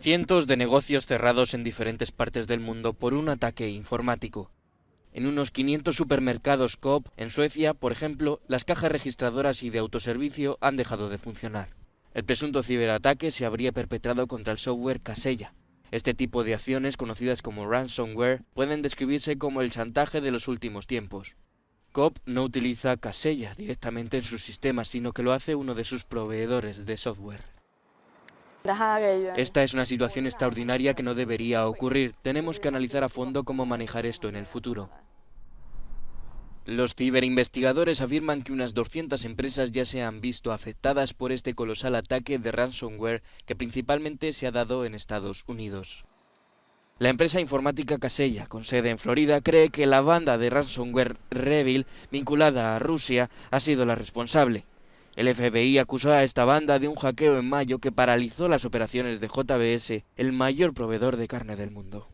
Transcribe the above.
Cientos de negocios cerrados en diferentes partes del mundo por un ataque informático. En unos 500 supermercados Coop en Suecia, por ejemplo, las cajas registradoras y de autoservicio han dejado de funcionar. El presunto ciberataque se habría perpetrado contra el software Casella. Este tipo de acciones, conocidas como ransomware, pueden describirse como el chantaje de los últimos tiempos. Coop no utiliza Casella directamente en sus sistemas, sino que lo hace uno de sus proveedores de software. Esta es una situación extraordinaria que no debería ocurrir. Tenemos que analizar a fondo cómo manejar esto en el futuro. Los ciberinvestigadores afirman que unas 200 empresas ya se han visto afectadas por este colosal ataque de ransomware que principalmente se ha dado en Estados Unidos. La empresa informática Casella, con sede en Florida, cree que la banda de ransomware Revil, vinculada a Rusia, ha sido la responsable. El FBI acusó a esta banda de un hackeo en mayo que paralizó las operaciones de JBS, el mayor proveedor de carne del mundo.